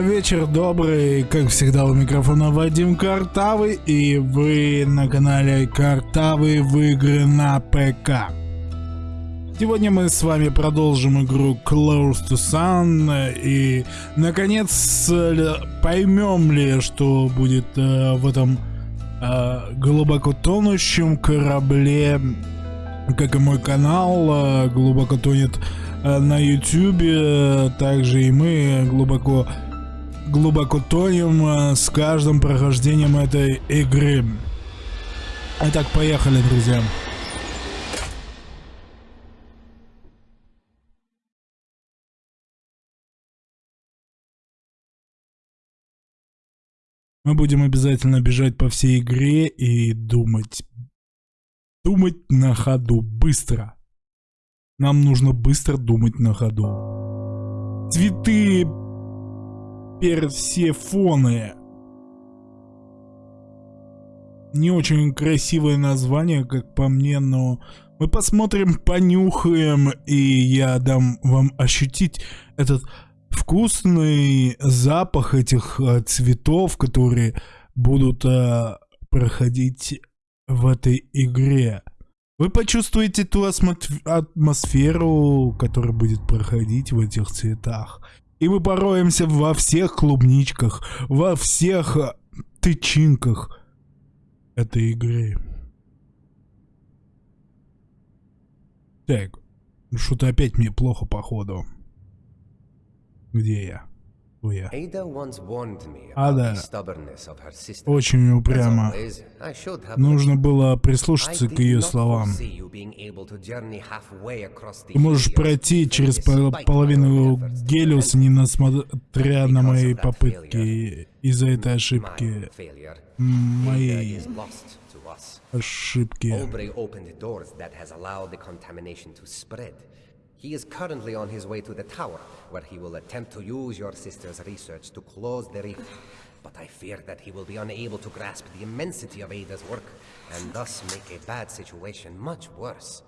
Вечер добрый, как всегда у микрофона Вадим Картавый и вы на канале Картавый в игры на ПК. Сегодня мы с вами продолжим игру Close to Sun и наконец поймем ли, что будет э, в этом э, глубоко тонущем корабле, как и мой канал э, глубоко тонет э, на YouTube, также и мы глубоко глубоко тонем э, с каждым прохождением этой игры. Итак, поехали, друзья. Мы будем обязательно бежать по всей игре и думать. Думать на ходу, быстро. Нам нужно быстро думать на ходу. Цветы Персефоны. Не очень красивое название, как по мне, но мы посмотрим, понюхаем, и я дам вам ощутить этот вкусный запах этих э, цветов, которые будут э, проходить в этой игре. Вы почувствуете ту атмосферу, которая будет проходить в этих цветах. И мы пороемся во всех клубничках, во всех э, тычинках этой игры. Так, что-то опять мне плохо походу. Где я? Ада очень упрямо. Нужно было прислушаться к ее словам. Ты можешь пройти через половину Гелиуса, не несмотря на мои попытки из-за этой ошибки. Моей ошибки. He is currently on his way to the tower, where he will attempt to use your sister's research to close the reef. But I fear that he will be unable to grasp the immensity of Ada's work, and thus make a bad situation much worse.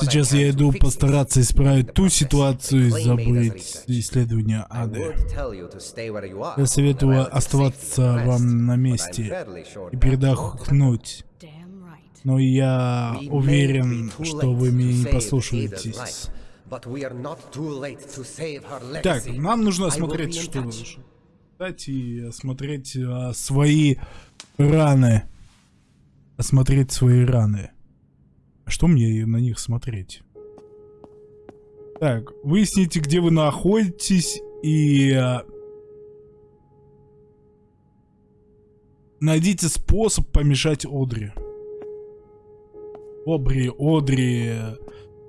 Сейчас я иду постараться исправить ту ситуацию и забыть исследования ады. Я советую оставаться вам на месте и передохнуть. Но я уверен, что вы меня не послушаетесь. Так, нам нужно осмотреть, что кстати, осмотреть а, свои раны. Осмотреть свои раны. Что мне на них смотреть? Так, выясните, где вы находитесь и... А, найдите способ помешать Одри. Обри, Одри.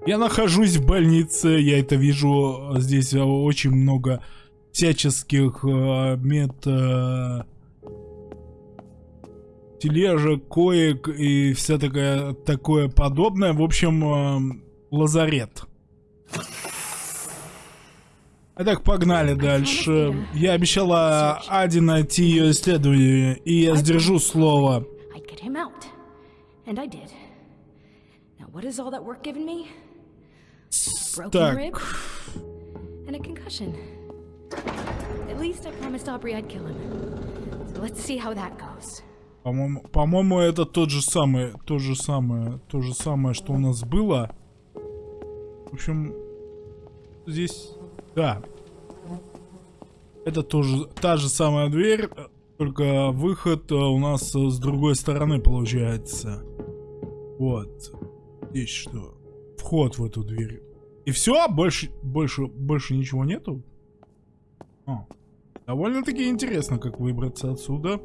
Я нахожусь в больнице, я это вижу. Здесь очень много всяческих э, мет... Э, тележек, коек и вся такая, такое подобное. В общем, э, лазарет. Итак, погнали дальше. Я обещала Ади найти ее исследование, и я сдержу слово. What is all that work given me? Broken так. rib and a concussion. At least I promised Aubrey I'd kill him. So let's see how that goes. По-моему, по-моему, это тот же самый, то же самое, то же самое, что у нас было. В общем, здесь, да. Это тоже та же самая дверь, только выход у нас с другой стороны получается. Вот. Здесь что? Вход в эту дверь. И все? Больше, больше, больше ничего нету? А. Довольно-таки интересно, как выбраться отсюда.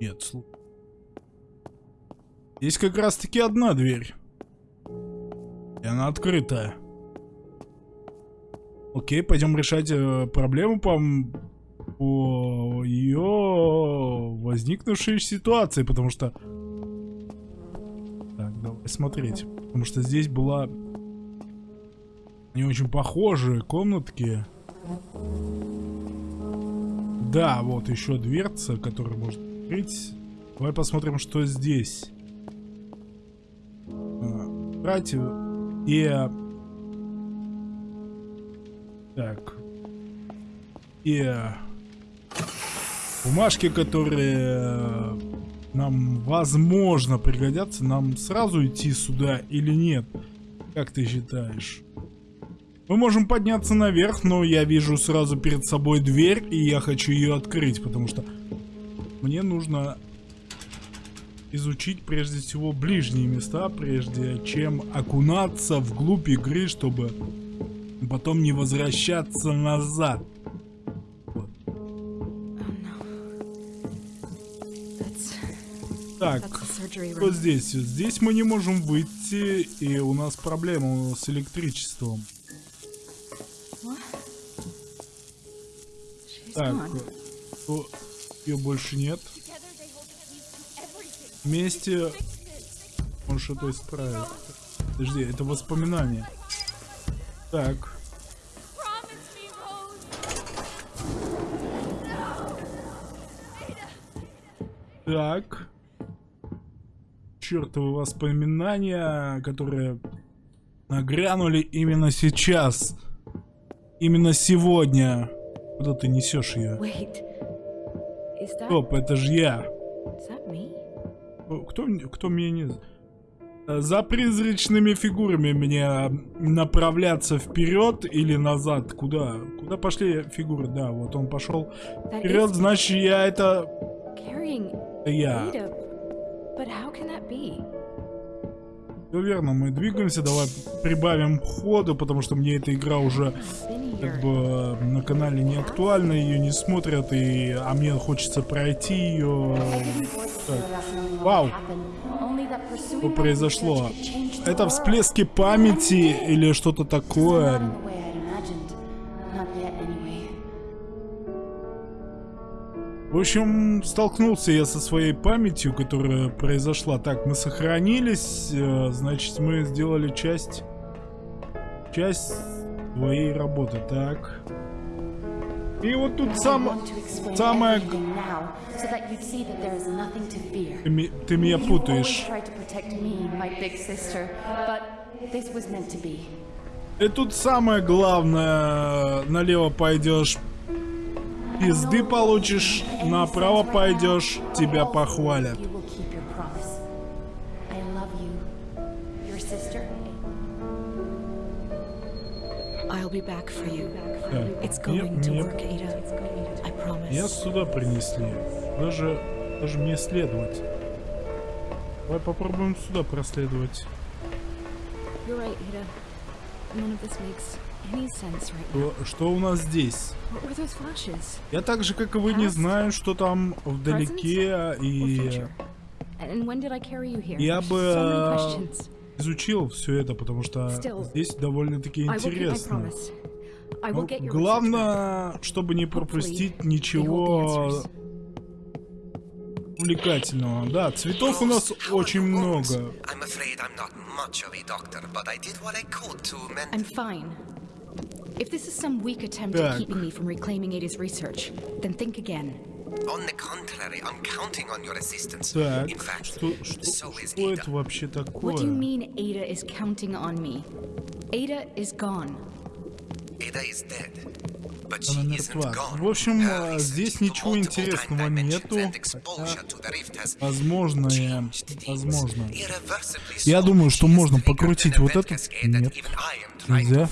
Нет, слушай. Здесь как раз-таки одна дверь. И она открытая. Окей, пойдем решать э, проблему по по ее возникнувшей ситуации, потому что... Так, давай смотреть. Потому что здесь была не очень похожие комнатки. Да, вот еще дверца, которую можно открыть. Давай посмотрим, что здесь. А, братья и Так. И бумажки, которые нам, возможно, пригодятся, нам сразу идти сюда или нет? Как ты считаешь? Мы можем подняться наверх, но я вижу сразу перед собой дверь, и я хочу ее открыть, потому что мне нужно изучить прежде всего ближние места, прежде чем окунаться вглубь игры, чтобы потом не возвращаться назад. Так, что здесь? Здесь мы не можем выйти, и у нас проблема с электричеством. Так, ее больше нет. Вместе он что-то исправит. Подожди, это воспоминание. Так. Так. Чертовы воспоминания, которые нагрянули именно сейчас. Именно сегодня. Куда ты несешь ее? Стоп, это же я. Кто, кто меня не... За призрачными фигурами мне направляться вперед или назад? Куда? Куда пошли фигуры? Да, вот он пошел вперед, значит я это... Я. Все верно, мы двигаемся, давай прибавим ходу, потому что мне эта игра уже как бы на канале не актуальна, ее не смотрят, и, а мне хочется пройти ее. Так. Вау! Что произошло? Это всплески памяти или что-то такое? В общем, столкнулся я со своей памятью, которая произошла. Так, мы сохранились, э, значит, мы сделали часть... Часть твоей работы, так. И вот тут сам... Самое... Ты, ты меня путаешь. И тут самое главное, налево пойдешь, пизды получишь, направо пойдешь, тебя похвалят. Я сюда принесли. Даже, даже мне следовать. Давай попробуем сюда проследовать. Что, что у нас здесь? Я так же, как и вы, не знаю, что там вдалеке, и... Я бы изучил все это, потому что здесь довольно-таки интересно. Но главное, чтобы не пропустить ничего увлекательного. Да, цветов у нас очень много. If this is some weak attempt at keeping me from reclaiming Ada's research, then think again. On the contrary, I'm counting on your assistance. Так, In fact, что, что, so is что это вообще такое? What do you mean Ada is counting on me? Ada is gone. Ada is dead. Она мертва. В общем, здесь ничего интересного нету. Хотя, возможно, я... Возможно. Я думаю, что можно покрутить вот это. Нет. Нельзя.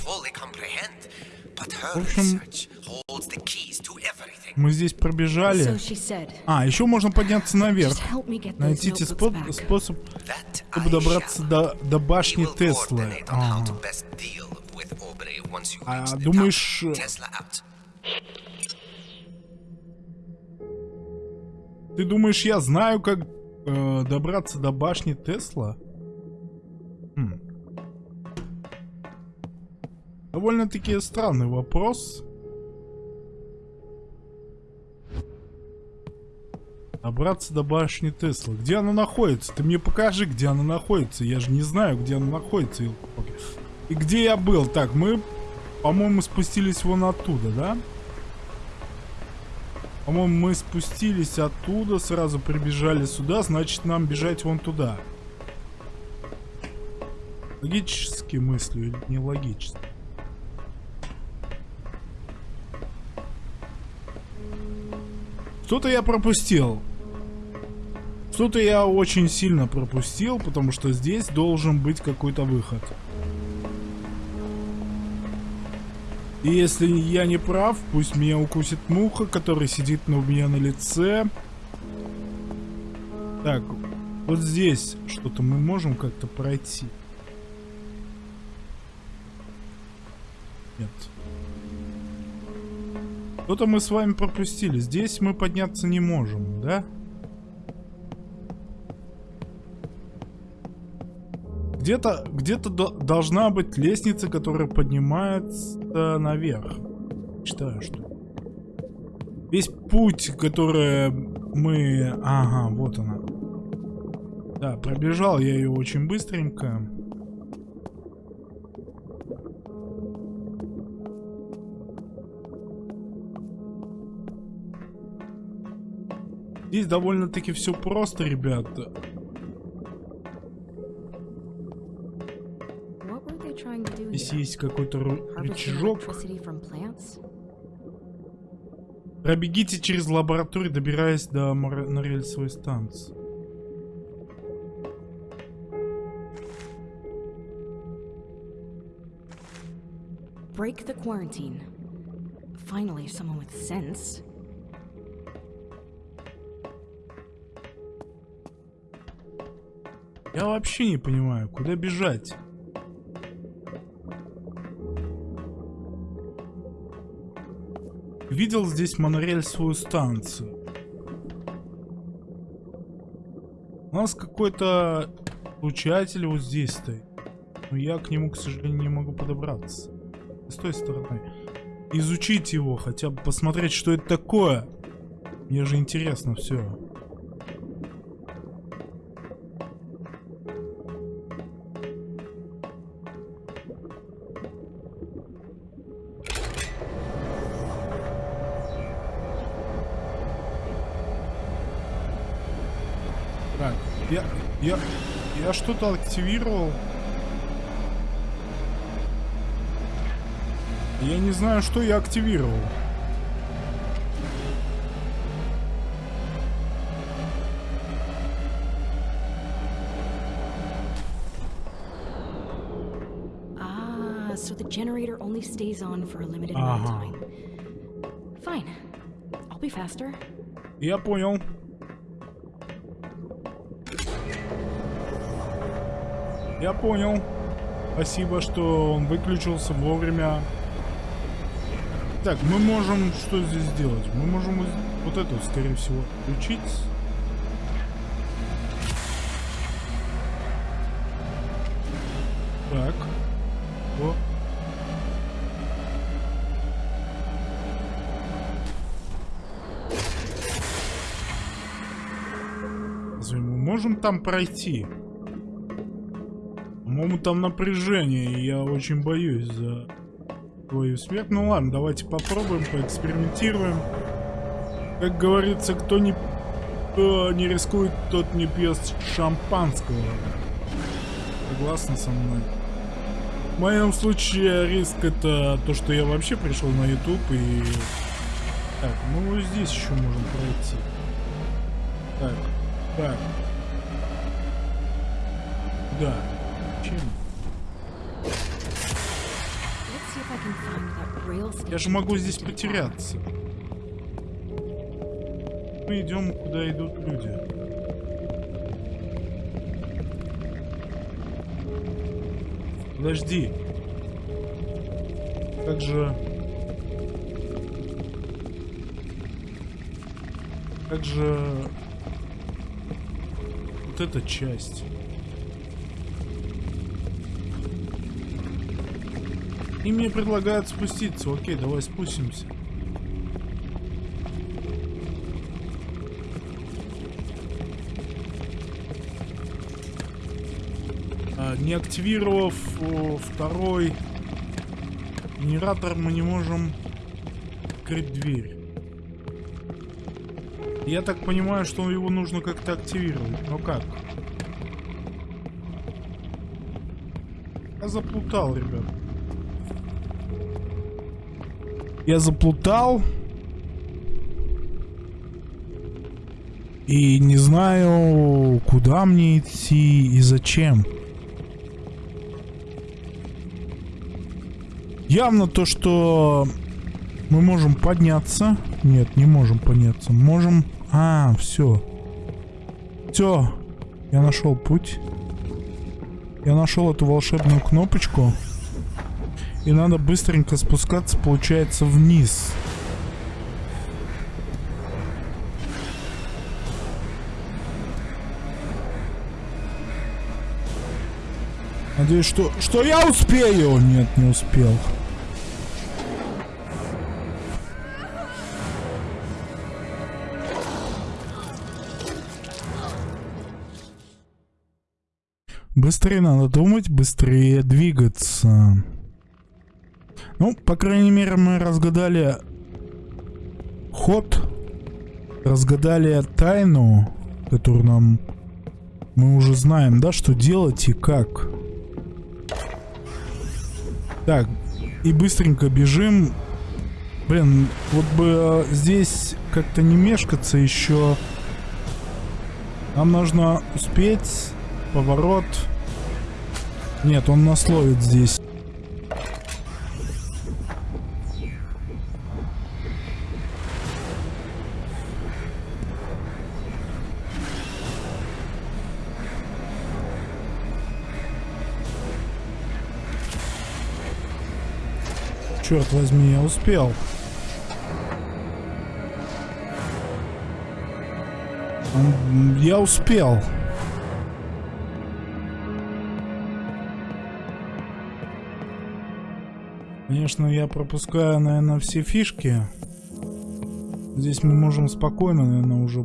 В общем, мы здесь пробежали. А, еще можно подняться наверх. Найти спо способ, чтобы добраться до, до башни Теслы. А, а думаешь... Ты думаешь, я знаю, как э, добраться до башни Тесла? Хм. Довольно-таки странный вопрос. Добраться до башни Тесла. Где она находится? Ты мне покажи, где она находится. Я же не знаю, где она находится. И где я был? Так, мы, по-моему, спустились вон оттуда, да? По-моему, мы спустились оттуда, сразу прибежали сюда, значит, нам бежать вон туда. Логически мыслю или не логически? Что-то я пропустил. Что-то я очень сильно пропустил, потому что здесь должен быть какой-то выход. И если я не прав, пусть меня укусит муха, который сидит у меня на лице. Так, вот здесь что-то мы можем как-то пройти. Нет. Что-то мы с вами пропустили. Здесь мы подняться не можем, да? Где-то где-то должна быть лестница, которая поднимается наверх. Считаю, что... Весь путь, который мы... Ага, вот она. Да, пробежал я ее очень быстренько. Здесь довольно-таки все просто, ребята. Здесь есть какой-то рычажок. Пробегите через лабораторию, добираясь до на рельсовой станции. Break the quarantine. Finally, someone with sense. Я вообще не понимаю, куда бежать. Видел здесь монорельсовую станцию. У нас какой-то случатель вот здесь стоит. Но я к нему, к сожалению, не могу подобраться. С той стороны. Изучить его, хотя бы посмотреть, что это такое. Мне же интересно все. Я, я, что-то активировал. Я не знаю, что я активировал. Ah, so the generator only stays on for a limited amount of time. Fine. I'll be faster. Я понял. Я понял. Спасибо, что он выключился вовремя. Так, мы можем что здесь сделать? Мы можем вот эту, скорее всего, включить. Так. О. Разве мы можем там пройти? По-моему, там напряжение, и я очень боюсь за твою смерть. Ну ладно, давайте попробуем, поэкспериментируем. Как говорится, кто не, кто не рискует, тот не пьет шампанского. Согласны со мной? В моем случае риск это то, что я вообще пришел на YouTube и... Так, мы вот здесь еще можем пройти. Так, так. Да. Я же могу здесь потеряться. Мы идем, куда идут люди. Подожди. Как же... Как же... Вот эта часть. И мне предлагают спуститься. Окей, давай спустимся. А, не активировав второй генератор, мы не можем открыть дверь. Я так понимаю, что его нужно как-то активировать. Но как? Я заплутал, ребят. Я заплутал. И не знаю, куда мне идти и зачем. Явно то, что мы можем подняться. Нет, не можем подняться. Можем... А, все. Все. Я нашел путь. Я нашел эту волшебную кнопочку. И надо быстренько спускаться, получается, вниз. Надеюсь, что, что я успею. Нет, не успел. Быстрее надо думать, быстрее двигаться. Ну, по крайней мере, мы разгадали ход, разгадали тайну, которую нам мы уже знаем, да, что делать и как. Так, и быстренько бежим. Блин, вот бы здесь как-то не мешкаться еще. Нам нужно успеть. Поворот. Нет, он нас ловит здесь. Черт возьми, я успел. Я успел. Конечно, я пропускаю, наверное, все фишки. Здесь мы можем спокойно, наверное, уже...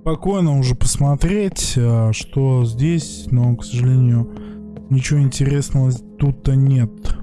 Спокойно уже посмотреть, а, что здесь, но, к сожалению, ничего интересного тут-то нет.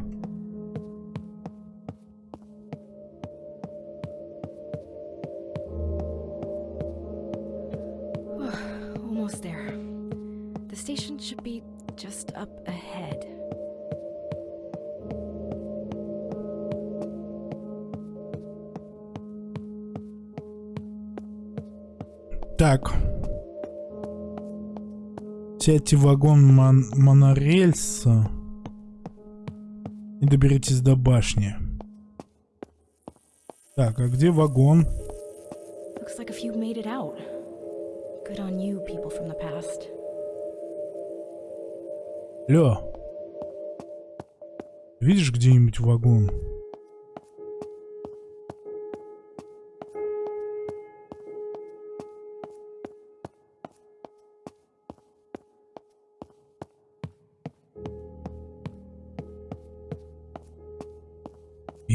Сядьте в вагон мон монорельса и доберитесь до башни. Так, а где вагон? Looks like a few made it out. Good on you, people from the past. Лё. Видишь где-нибудь вагон?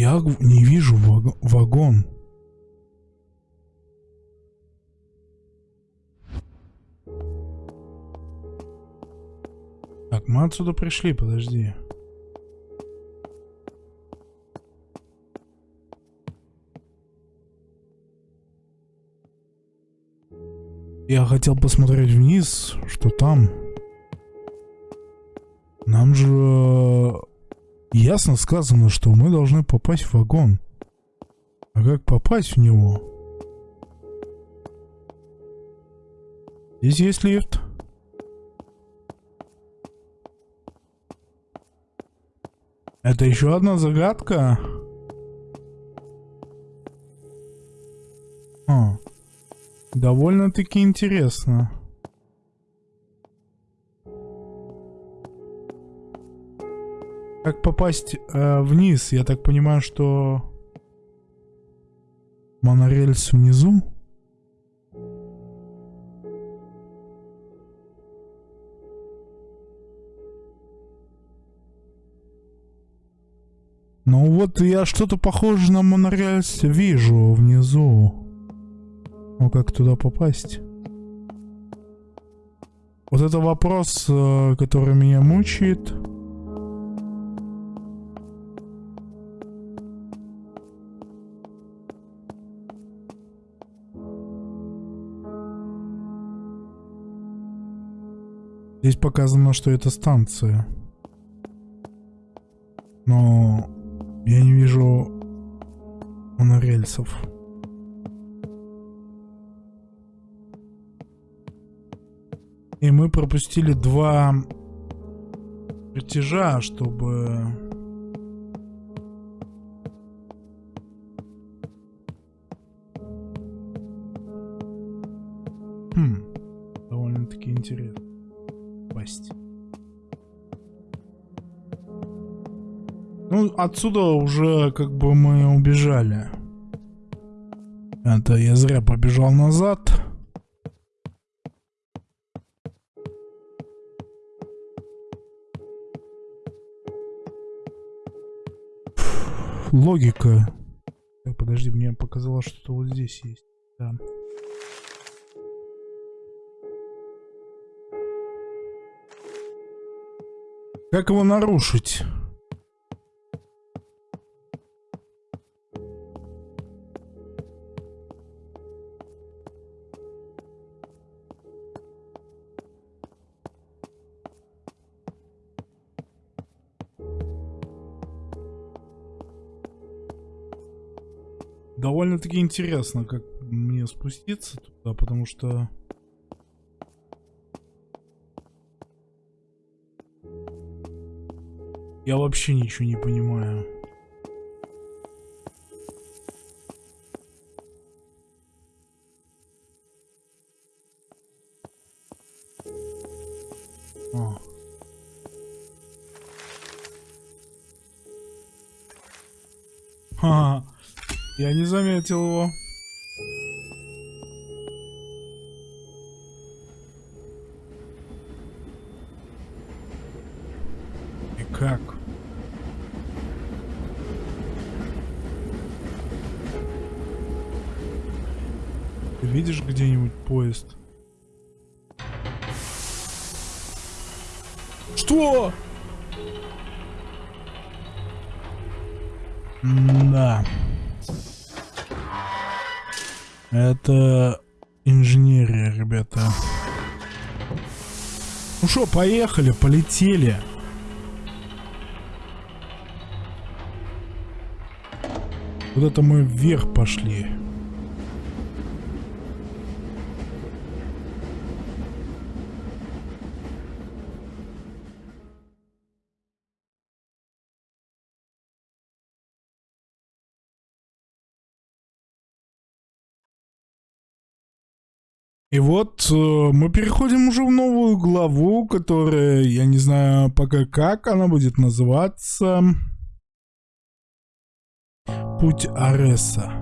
Я не вижу вагон. Так, мы отсюда пришли, подожди. Я хотел посмотреть вниз, что там. Нам же Ясно сказано, что мы должны попасть в вагон. А как попасть в него? Здесь есть лифт. Это еще одна загадка. А, довольно-таки интересно. Как попасть э, вниз? Я так понимаю, что монорельс внизу? Ну вот я что-то похоже на монорельс вижу внизу. Ну как туда попасть? Вот это вопрос, э, который меня мучает. Здесь показано, что это станция. Но я не вижу монорельсов. И мы пропустили два притяжа, чтобы Ну, отсюда уже как бы мы убежали. Это я зря побежал назад. логика. Так, подожди, мне показалось, что вот здесь есть. Да. Как его нарушить? Довольно-таки интересно, как мне спуститься туда, потому что... Я вообще ничего не понимаю. О. Ха-ха. Я не заметил его. И как? Ты видишь где-нибудь поезд? Что? Да. Это инженерия, ребята. Ну что, поехали, полетели. Вот это мы вверх пошли. И вот э, мы переходим уже в новую главу, которая, я не знаю пока как она будет называться. Путь Ареса.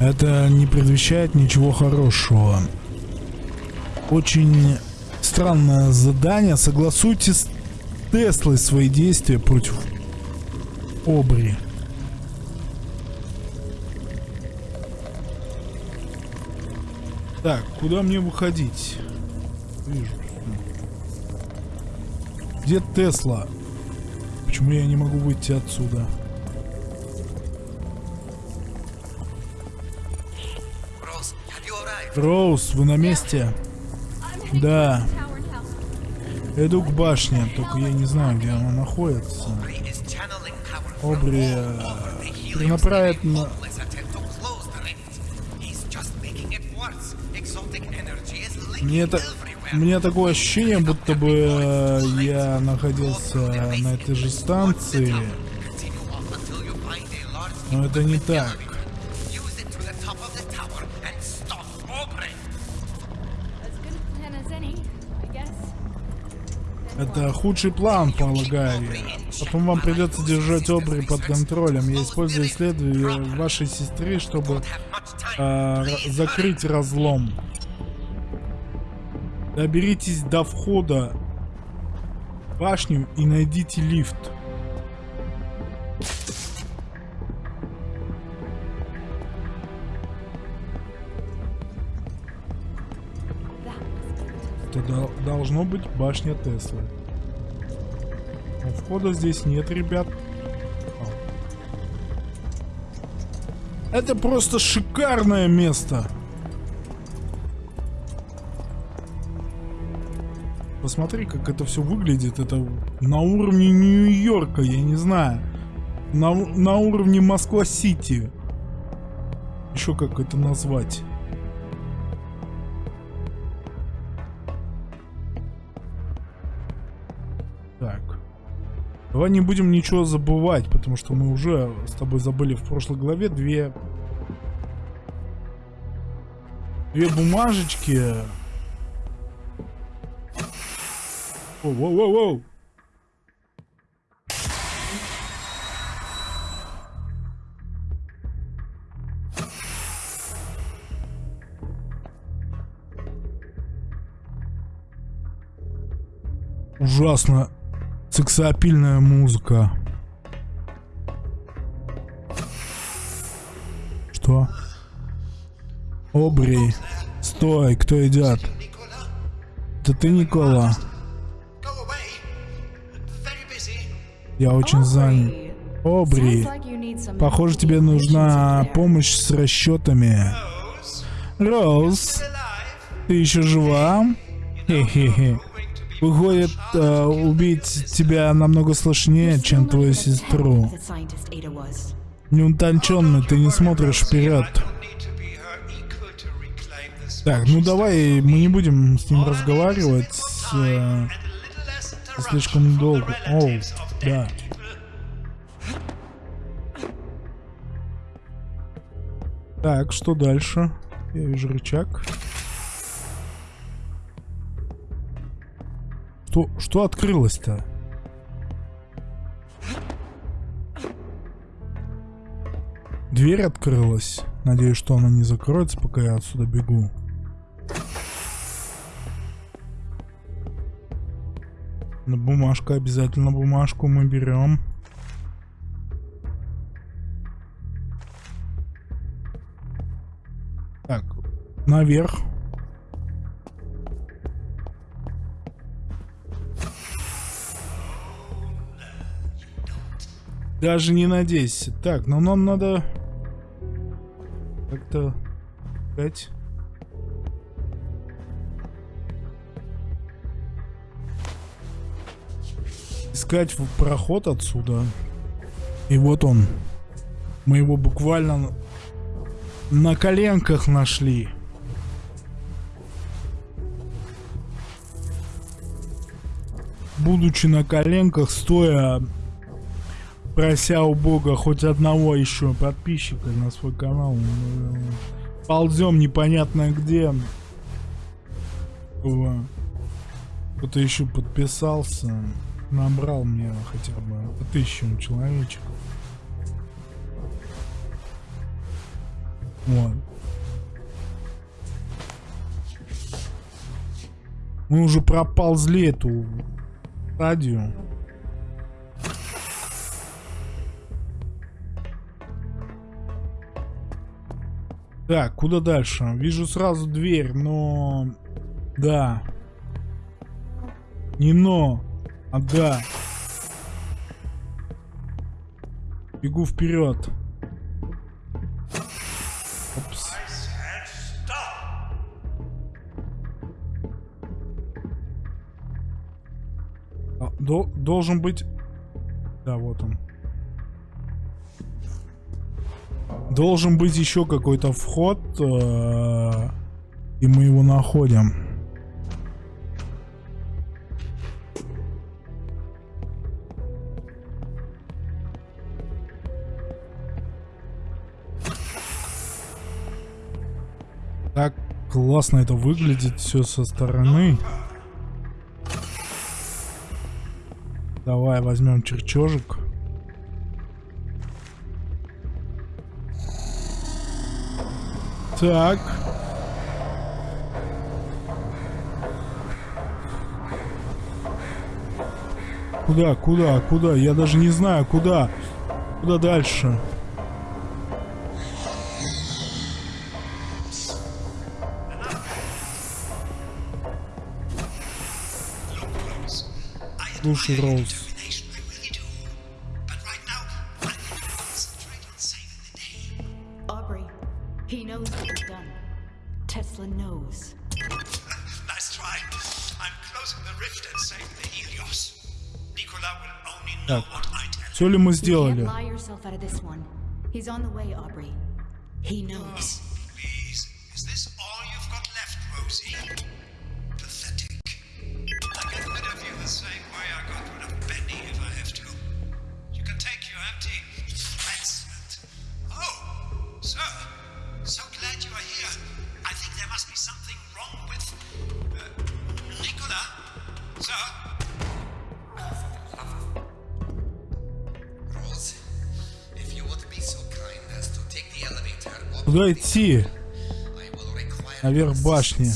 Это не предвещает ничего хорошего. Очень странное задание. Согласуйте с Теслой свои действия против Обри. Так, куда мне выходить? Вижу. Где Тесла? Почему я не могу выйти отсюда? Роуз, вы на месте? Да. Иду к башне, только я не знаю, где она находится. Обри э, перенаправит на... Мне это... Мне такое ощущение, будто бы э, я находился на этой же станции. Но это не так. Это худший план, полагаю. Потом вам придется держать Обри под контролем. Я использую исследование вашей сестры, чтобы э, закрыть разлом. Доберитесь до входа в башню и найдите лифт. Должно быть башня Теслы. Но входа здесь нет, ребят. Это просто шикарное место. посмотри, как это все выглядит. Это на уровне Нью-Йорка, я не знаю. На, на уровне Москва-Сити. Еще как это назвать. Давай не будем ничего забывать, потому что мы уже с тобой забыли в прошлой главе две... Две бумажечки. Воу-воу-воу-воу! Ужасно сексапильная музыка. Что? Обри. Стой, кто идет? Это ты, Никола? Я очень занят. Обри, похоже, тебе нужна помощь с расчетами. Роуз, ты еще жива? Хе-хе-хе. Выходит, э, убить тебя намного сложнее, чем твою сестру. Неутонченный, ты не смотришь вперед. Так, ну давай, мы не будем с ним разговаривать. Э, слишком долго. Оу, да. Так, что дальше? Я вижу рычаг. Что, что открылось-то? Дверь открылась. Надеюсь, что она не закроется, пока я отсюда бегу. На бумажка, обязательно бумажку мы берем. Так, наверх. Даже не надейся. Так, но нам надо... Как-то... Опять... Искать проход отсюда. И вот он. Мы его буквально на коленках нашли. Будучи на коленках, стоя прося у бога хоть одного еще подписчика на свой канал. Ползем непонятно где. Кто-то еще подписался. Набрал мне хотя бы тысячу человечек. Вот. Мы уже проползли эту стадию. Так, куда дальше? Вижу сразу дверь, но... Да. Не но, а да. Бегу вперед. А, до, должен быть... Да, вот он. Должен быть еще какой-то вход, э, и мы его находим. Так классно это выглядит все со стороны. Давай возьмем черчежик. Так. Куда, куда, куда? Я даже не знаю, куда. Куда дальше? Слушай, Роуз. Все ли мы сделали? He knows. Куда идти? Наверх башни.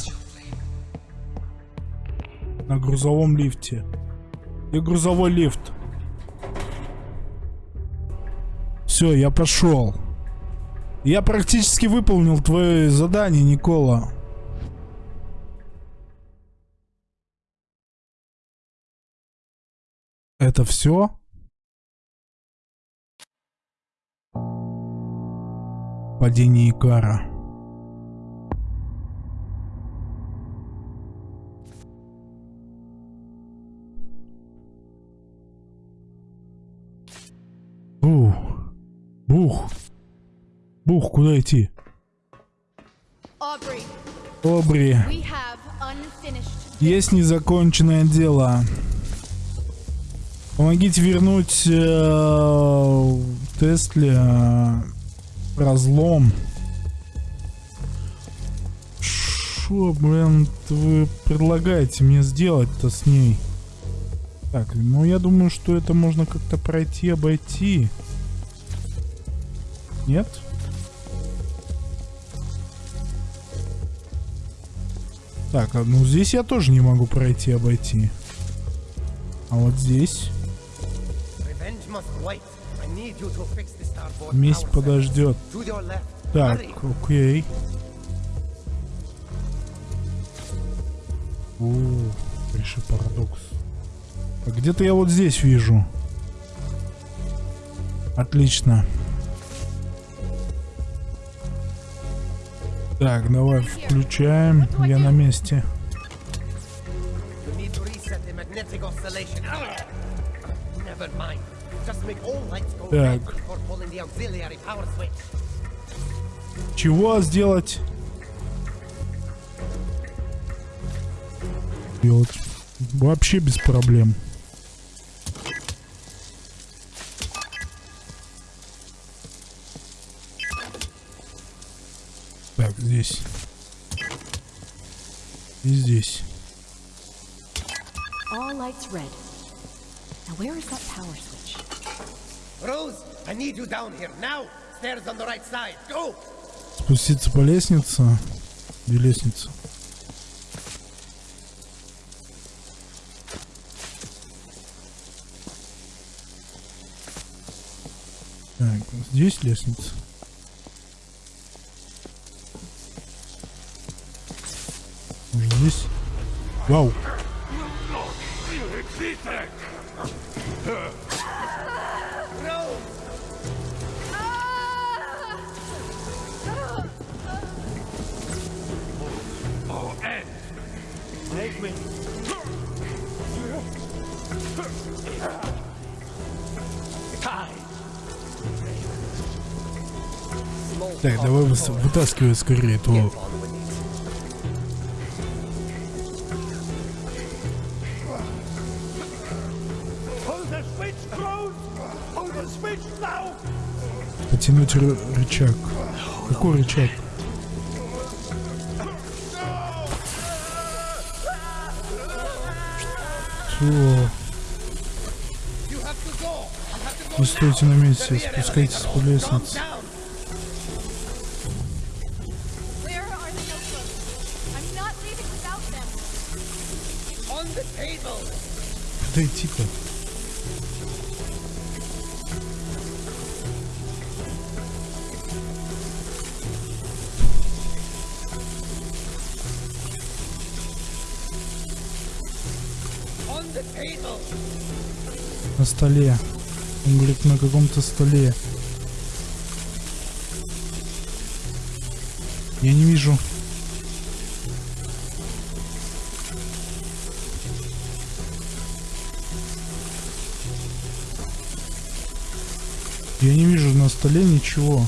На грузовом лифте. И грузовой лифт. Все, я пошел. Я практически выполнил твое задание, Никола. Это все? Падение Икара. Бух. Бух. Бух, куда идти? Обри. unfinished. Есть незаконченное дело. Помогите вернуть э, Тесле разлом. Шо, блин, вы предлагаете мне сделать-то с ней? Так, ну я думаю, что это можно как-то пройти, обойти. Нет? Так, а, ну здесь я тоже не могу пройти, обойти. А вот здесь Месть подождет. Так, окей. О, реши парадокс. А где-то я вот здесь вижу. Отлично. Так, давай включаем. Я на месте. Так. Чего сделать? Делать. Вообще без проблем. Спуститься по лестнице. Где лестница? Так, здесь лестница. Может, здесь? Вау! Так, давай вытаскивай скорее now! потянуть ры- рычаг. Какой рычаг? Go. Не стойте на месте, спускайтесь по лестнице. Table. На столе. Он говорит, на каком-то столе. Я не вижу. Я не вижу на столе ничего.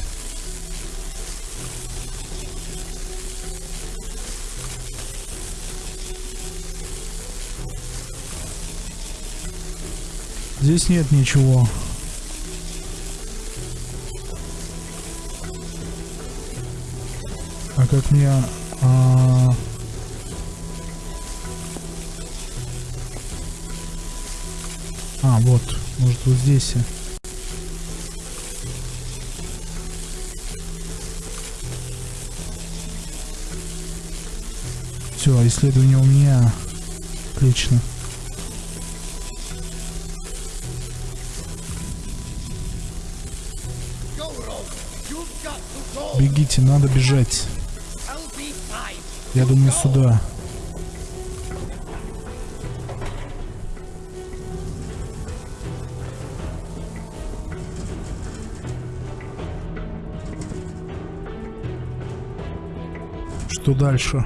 Здесь нет ничего. А как мне... А... а, вот. Может вот здесь. Все, исследование у меня. Отлично. Бегите, надо бежать. Я думаю, сюда. Что дальше?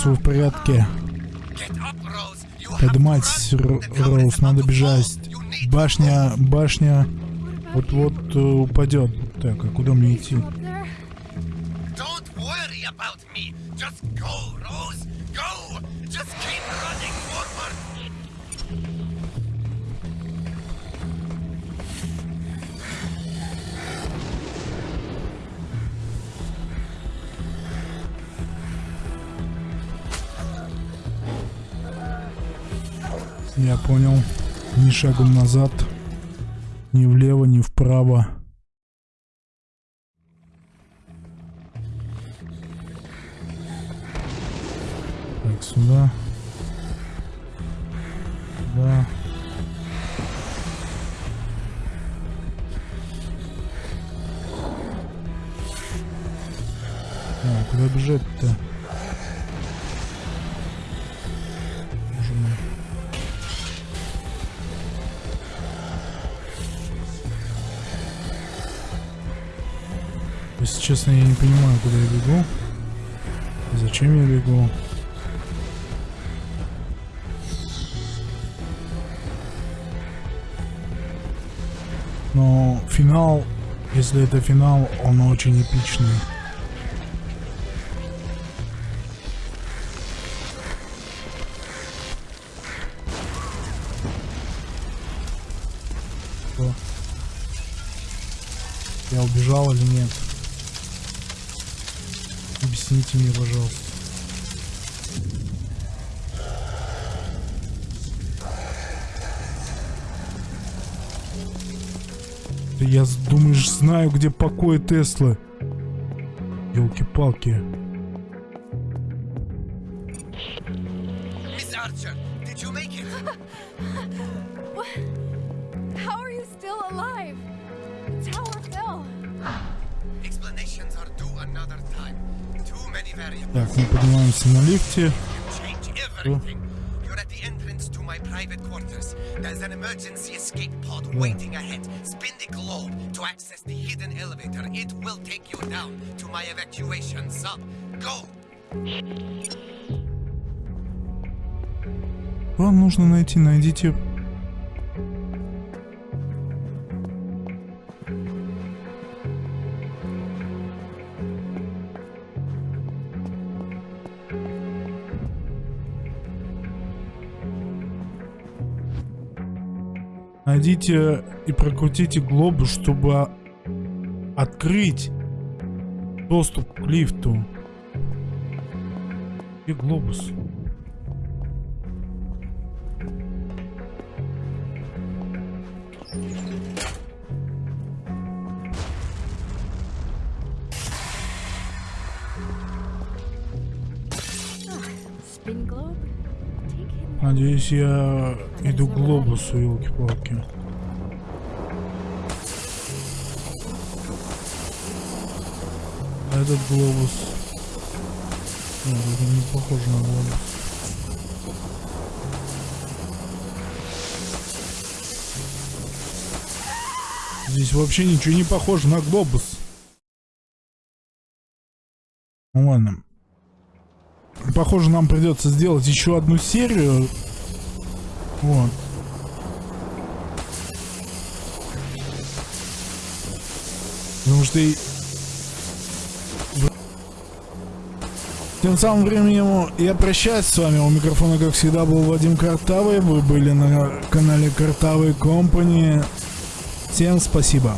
Роуз, вы в порядке? Поднимайтесь, Роуз, надо бежать. Башня, башня вот-вот э, упадет. Так, а куда мне идти? Я понял. Ни шагом назад, ни влево, ни вправо. Честно, я не понимаю, куда я бегу. Зачем я бегу? Но финал, если это финал, он очень эпичный. Я убежал или нет? Объясните мне, пожалуйста. Я, думаешь, знаю, где покой Теслы. Елки-палки. Поднимаемся на лифте. There's an emergency escape pod waiting ahead. Spin the globe to access the hidden elevator. It will take you down to my evacuation sub. Go! Вам нужно найти, найдите... Найдите и прокрутите глобус, чтобы открыть доступ к лифту. Где глобус? Надеюсь, я Иду к глобусу, елки-палки. А этот глобус... Нет, не похоже на глобус. Здесь вообще ничего не похоже на глобус. Ну ладно. Похоже, нам придется сделать еще одну серию вот. Потому что и... Тем самым временем я прощаюсь с вами. У микрофона, как всегда, был Вадим Картавый. Вы были на канале Картавый Компани. Всем спасибо.